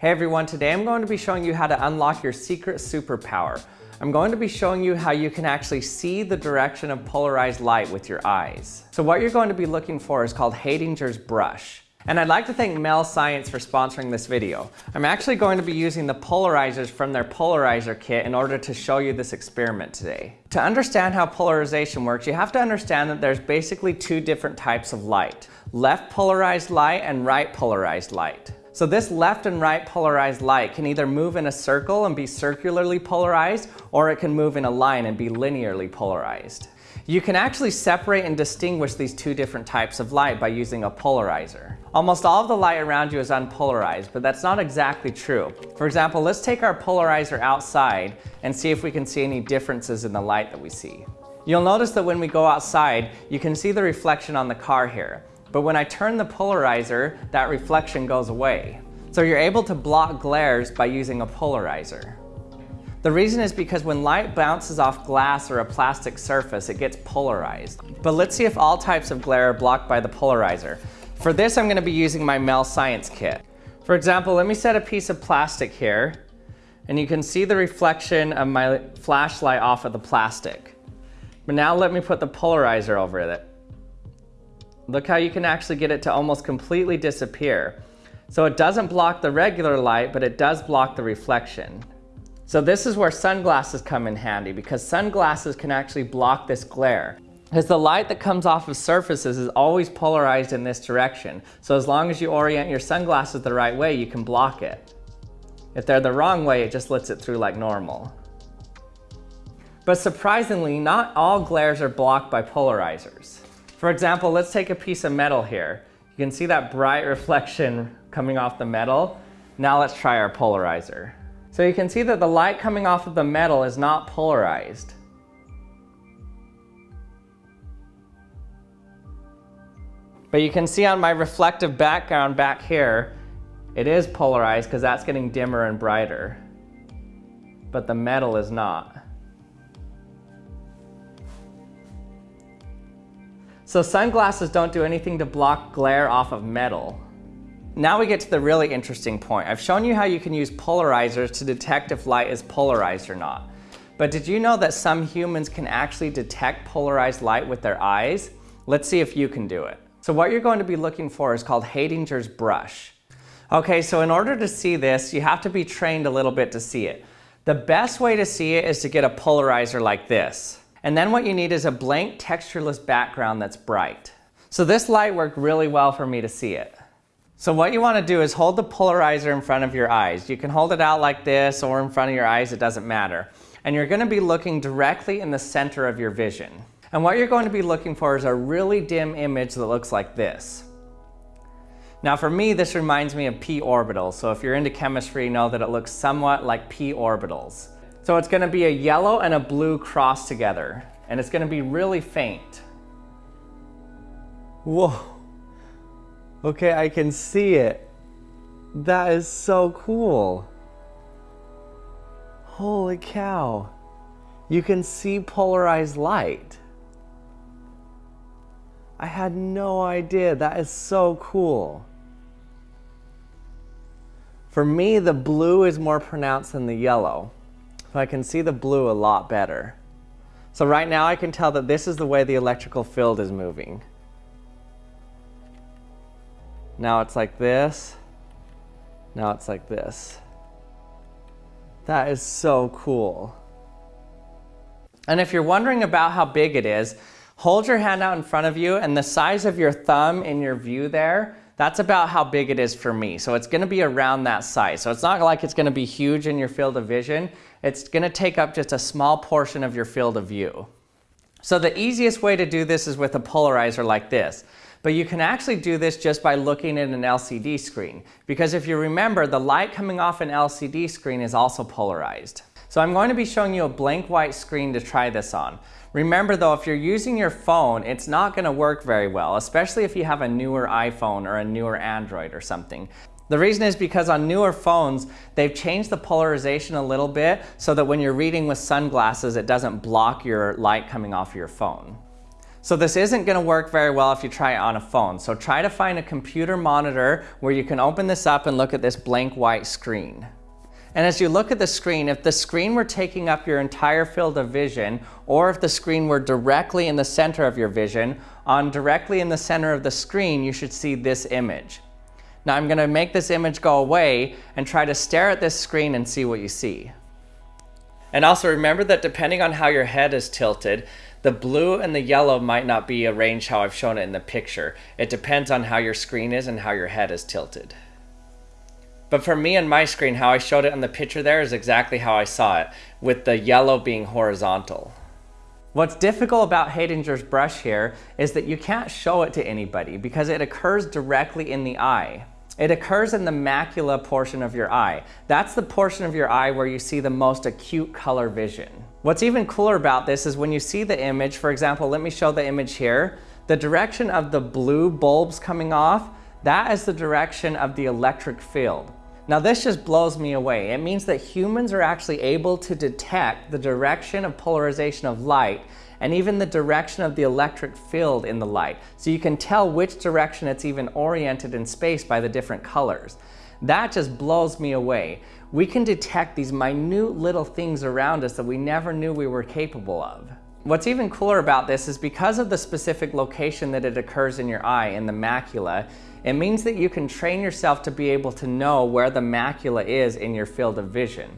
Hey everyone, today I'm going to be showing you how to unlock your secret superpower. I'm going to be showing you how you can actually see the direction of polarized light with your eyes. So what you're going to be looking for is called Haidinger's brush. And I'd like to thank Mel Science for sponsoring this video. I'm actually going to be using the polarizers from their polarizer kit in order to show you this experiment today. To understand how polarization works, you have to understand that there's basically two different types of light. Left polarized light and right polarized light. So this left and right polarized light can either move in a circle and be circularly polarized, or it can move in a line and be linearly polarized. You can actually separate and distinguish these two different types of light by using a polarizer. Almost all of the light around you is unpolarized, but that's not exactly true. For example, let's take our polarizer outside and see if we can see any differences in the light that we see. You'll notice that when we go outside, you can see the reflection on the car here. But when I turn the polarizer, that reflection goes away. So you're able to block glares by using a polarizer. The reason is because when light bounces off glass or a plastic surface, it gets polarized. But let's see if all types of glare are blocked by the polarizer. For this, I'm gonna be using my Mel Science kit. For example, let me set a piece of plastic here, and you can see the reflection of my flashlight off of the plastic. But now let me put the polarizer over it. Look how you can actually get it to almost completely disappear. So it doesn't block the regular light, but it does block the reflection. So this is where sunglasses come in handy because sunglasses can actually block this glare. Because the light that comes off of surfaces is always polarized in this direction. So as long as you orient your sunglasses the right way, you can block it. If they're the wrong way, it just lets it through like normal. But surprisingly, not all glares are blocked by polarizers. For example, let's take a piece of metal here. You can see that bright reflection coming off the metal. Now let's try our polarizer. So you can see that the light coming off of the metal is not polarized. But you can see on my reflective background back here, it is polarized because that's getting dimmer and brighter. But the metal is not. So sunglasses don't do anything to block glare off of metal. Now we get to the really interesting point. I've shown you how you can use polarizers to detect if light is polarized or not. But did you know that some humans can actually detect polarized light with their eyes? Let's see if you can do it. So what you're going to be looking for is called Haidinger's brush. Okay, so in order to see this, you have to be trained a little bit to see it. The best way to see it is to get a polarizer like this. And then what you need is a blank textureless background that's bright. So this light worked really well for me to see it. So what you want to do is hold the polarizer in front of your eyes. You can hold it out like this or in front of your eyes, it doesn't matter. And you're going to be looking directly in the center of your vision. And what you're going to be looking for is a really dim image that looks like this. Now for me, this reminds me of p orbitals. So if you're into chemistry, know that it looks somewhat like p orbitals. So it's gonna be a yellow and a blue cross together, and it's gonna be really faint. Whoa. Okay, I can see it. That is so cool. Holy cow. You can see polarized light. I had no idea. That is so cool. For me, the blue is more pronounced than the yellow. I can see the blue a lot better. So right now I can tell that this is the way the electrical field is moving. Now it's like this. Now it's like this. That is so cool. And if you're wondering about how big it is, hold your hand out in front of you and the size of your thumb in your view there that's about how big it is for me. So it's gonna be around that size. So it's not like it's gonna be huge in your field of vision. It's gonna take up just a small portion of your field of view. So the easiest way to do this is with a polarizer like this. But you can actually do this just by looking at an LCD screen. Because if you remember, the light coming off an LCD screen is also polarized. So I'm going to be showing you a blank white screen to try this on. Remember though, if you're using your phone, it's not gonna work very well, especially if you have a newer iPhone or a newer Android or something. The reason is because on newer phones, they've changed the polarization a little bit so that when you're reading with sunglasses, it doesn't block your light coming off your phone. So this isn't gonna work very well if you try it on a phone. So try to find a computer monitor where you can open this up and look at this blank white screen. And as you look at the screen, if the screen were taking up your entire field of vision, or if the screen were directly in the center of your vision, on directly in the center of the screen, you should see this image. Now I'm gonna make this image go away and try to stare at this screen and see what you see. And also remember that depending on how your head is tilted, the blue and the yellow might not be arranged how I've shown it in the picture. It depends on how your screen is and how your head is tilted. But for me and my screen, how I showed it in the picture there is exactly how I saw it, with the yellow being horizontal. What's difficult about Haidinger's brush here is that you can't show it to anybody because it occurs directly in the eye. It occurs in the macula portion of your eye. That's the portion of your eye where you see the most acute color vision. What's even cooler about this is when you see the image, for example, let me show the image here, the direction of the blue bulbs coming off, that is the direction of the electric field. Now this just blows me away. It means that humans are actually able to detect the direction of polarization of light and even the direction of the electric field in the light. So you can tell which direction it's even oriented in space by the different colors. That just blows me away. We can detect these minute little things around us that we never knew we were capable of. What's even cooler about this is because of the specific location that it occurs in your eye, in the macula, it means that you can train yourself to be able to know where the macula is in your field of vision.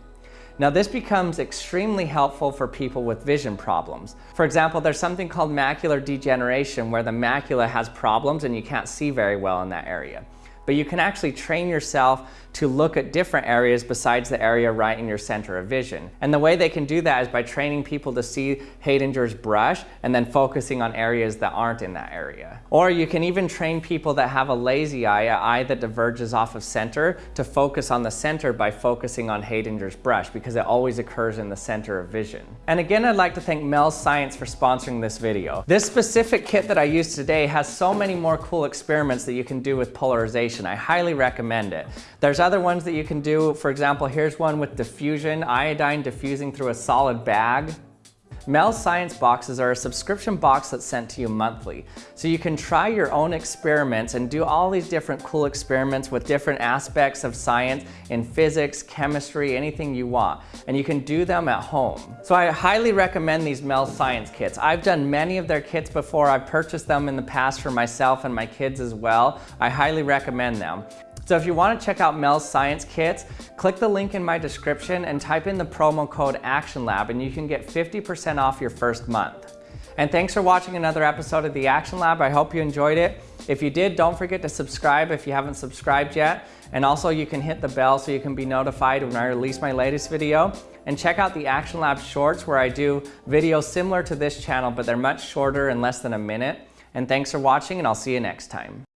Now this becomes extremely helpful for people with vision problems. For example, there's something called macular degeneration where the macula has problems and you can't see very well in that area but you can actually train yourself to look at different areas besides the area right in your center of vision. And the way they can do that is by training people to see Haidinger's brush and then focusing on areas that aren't in that area. Or you can even train people that have a lazy eye, an eye that diverges off of center, to focus on the center by focusing on Haidinger's brush because it always occurs in the center of vision. And again, I'd like to thank Mel Science for sponsoring this video. This specific kit that I used today has so many more cool experiments that you can do with polarization. I highly recommend it. There's other ones that you can do. For example, here's one with diffusion, iodine diffusing through a solid bag. Mel Science boxes are a subscription box that's sent to you monthly. So you can try your own experiments and do all these different cool experiments with different aspects of science in physics, chemistry, anything you want. And you can do them at home. So I highly recommend these Mel Science kits. I've done many of their kits before. I've purchased them in the past for myself and my kids as well. I highly recommend them. So if you want to check out Mel's Science Kits, click the link in my description and type in the promo code ActionLab and you can get 50% off your first month. And thanks for watching another episode of the Action Lab. I hope you enjoyed it. If you did, don't forget to subscribe if you haven't subscribed yet. And also you can hit the bell so you can be notified when I release my latest video. And check out the Action Lab shorts where I do videos similar to this channel, but they're much shorter and less than a minute. And thanks for watching and I'll see you next time.